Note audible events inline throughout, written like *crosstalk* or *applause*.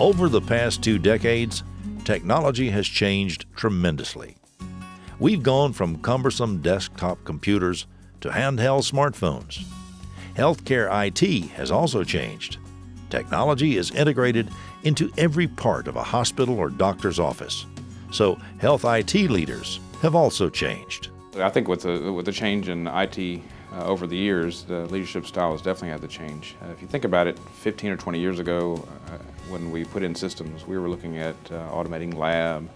Over the past two decades, technology has changed tremendously. We've gone from cumbersome desktop computers to handheld smartphones. Healthcare IT has also changed. Technology is integrated into every part of a hospital or doctor's office. So health IT leaders have also changed. I think with the, with the change in IT uh, over the years, the leadership style has definitely had to change. Uh, if you think about it, 15 or 20 years ago, uh, when we put in systems, we were looking at uh, automating lab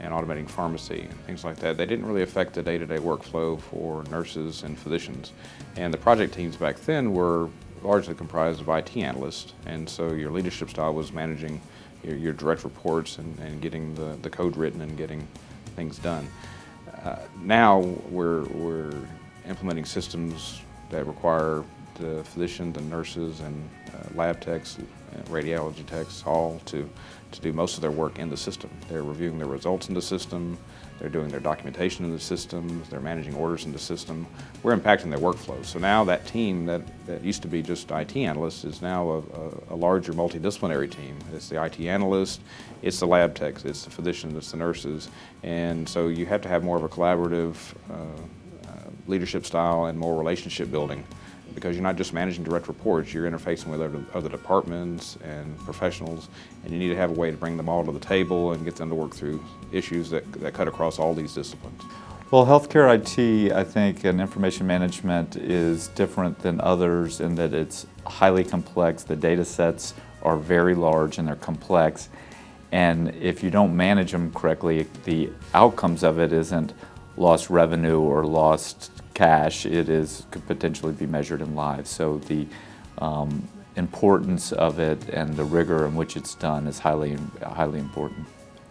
and automating pharmacy and things like that. They didn't really affect the day-to-day -day workflow for nurses and physicians. And the project teams back then were largely comprised of IT analysts, and so your leadership style was managing your, your direct reports and, and getting the, the code written and getting things done. Uh, now we're, we're implementing systems that require the physicians and nurses and uh, lab techs, and radiology techs, all to, to do most of their work in the system. They're reviewing their results in the system, they're doing their documentation in the system, they're managing orders in the system. We're impacting their workflows. So now that team that, that used to be just IT analysts is now a, a, a larger multidisciplinary team. It's the IT analyst, it's the lab techs, it's the physicians, it's the nurses. And so you have to have more of a collaborative uh, leadership style and more relationship building because you're not just managing direct reports, you're interfacing with other, other departments and professionals, and you need to have a way to bring them all to the table and get them to work through issues that, that cut across all these disciplines. Well, healthcare IT, I think, and information management is different than others in that it's highly complex. The data sets are very large and they're complex. And if you don't manage them correctly, the outcomes of it isn't lost revenue or lost cash, it is could potentially be measured in lives. So the um, importance of it and the rigor in which it's done is highly, highly important.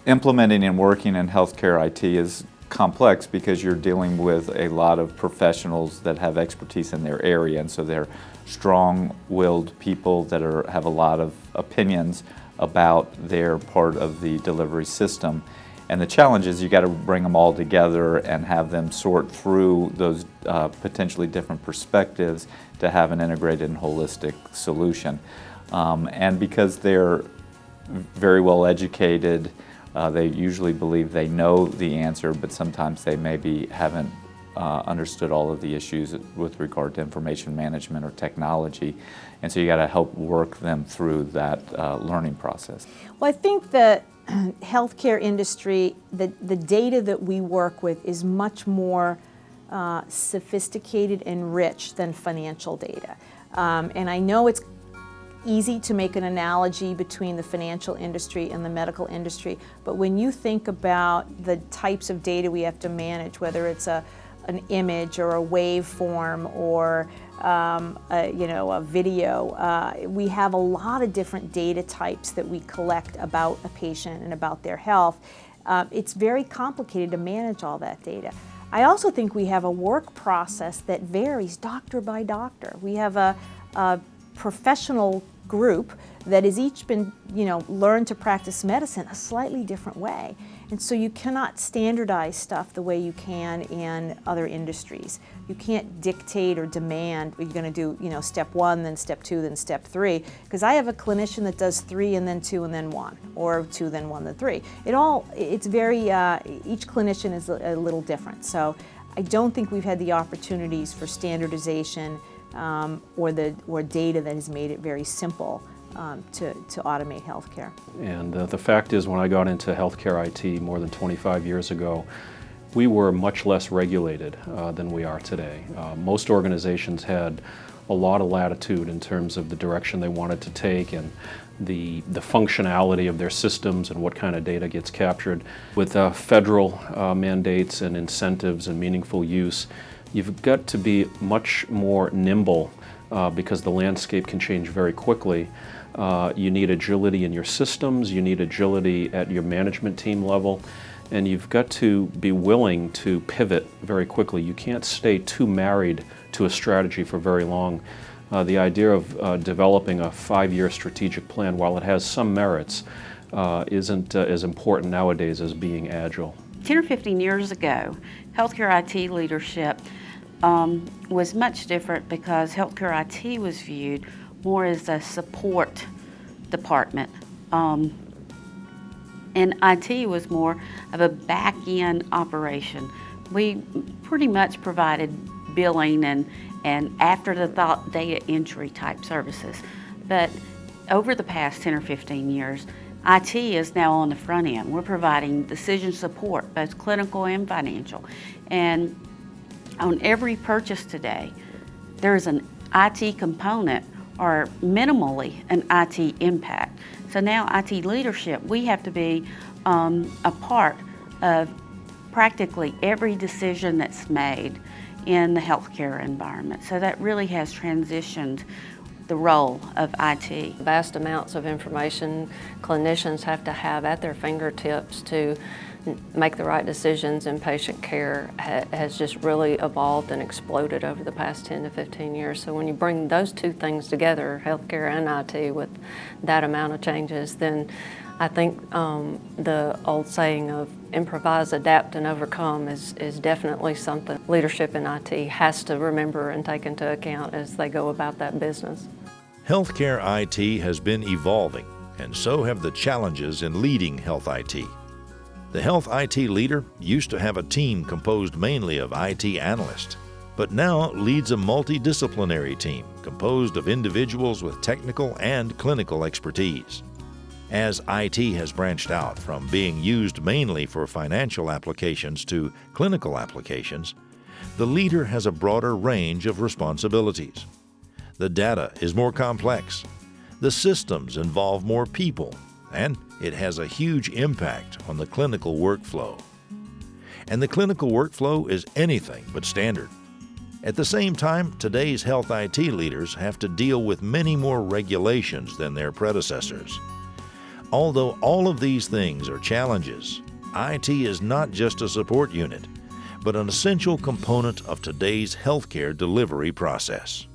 Implementing and working in healthcare IT is complex because you're dealing with a lot of professionals that have expertise in their area and so they're strong-willed people that are, have a lot of opinions about their part of the delivery system and the challenge is you got to bring them all together and have them sort through those uh, potentially different perspectives to have an integrated and holistic solution. Um, and because they're very well educated, uh, they usually believe they know the answer, but sometimes they maybe haven't uh, understood all of the issues with regard to information management or technology. And so you got to help work them through that uh, learning process. Well, I think that *clears throat* healthcare industry, the, the data that we work with is much more uh, sophisticated and rich than financial data. Um, and I know it's easy to make an analogy between the financial industry and the medical industry, but when you think about the types of data we have to manage, whether it's a, an image or a waveform or um, a, you know, a video. Uh, we have a lot of different data types that we collect about a patient and about their health. Uh, it's very complicated to manage all that data. I also think we have a work process that varies doctor by doctor. We have a, a professional group that has each been, you know, learned to practice medicine a slightly different way. And so you cannot standardize stuff the way you can in other industries. You can't dictate or demand you're going to do, you know, step one, then step two, then step three. Because I have a clinician that does three and then two and then one, or two, then one, then three. It all, it's very, uh, each clinician is a, little different. So I don't think we've had the opportunities for standardization um, or, the, or data that has made it very simple um, to, to automate healthcare. And uh, the fact is when I got into healthcare IT more than 25 years ago, we were much less regulated uh, than we are today. Uh, most organizations had a lot of latitude in terms of the direction they wanted to take and the, the functionality of their systems and what kind of data gets captured. With uh, federal uh, mandates and incentives and meaningful use, you've got to be much more nimble uh, because the landscape can change very quickly. Uh, you need agility in your systems, you need agility at your management team level, and you've got to be willing to pivot very quickly. You can't stay too married to a strategy for very long. Uh, the idea of uh, developing a five-year strategic plan, while it has some merits, uh, isn't uh, as important nowadays as being agile. 10 or 15 years ago, healthcare IT leadership um, was much different because healthcare IT was viewed more as a support department Um, and IT was more of a back end operation. We pretty much provided billing and, and after the thought data entry type services. But over the past 10 or 15 years, IT is now on the front end. We're providing decision support, both clinical and financial. And on every purchase today, there's an IT component or minimally an IT impact. So now IT leadership, we have to be um, a part of practically every decision that's made in the healthcare environment. So that really has transitioned the role of IT. Vast amounts of information clinicians have to have at their fingertips to make the right decisions in patient care ha has just really evolved and exploded over the past 10 to 15 years. So when you bring those two things together, healthcare and IT, with that amount of changes, then I think um, the old saying of improvise, adapt, and overcome is, is definitely something leadership in IT has to remember and take into account as they go about that business. Healthcare IT has been evolving, and so have the challenges in leading health IT. The health IT leader used to have a team composed mainly of IT analysts, but now leads a multidisciplinary team composed of individuals with technical and clinical expertise. As IT has branched out from being used mainly for financial applications to clinical applications, the leader has a broader range of responsibilities. The data is more complex, the systems involve more people, and it has a huge impact on the clinical workflow. And the clinical workflow is anything but standard. At the same time, today's health IT leaders have to deal with many more regulations than their predecessors. Although all of these things are challenges, IT is not just a support unit, but an essential component of today's healthcare delivery process.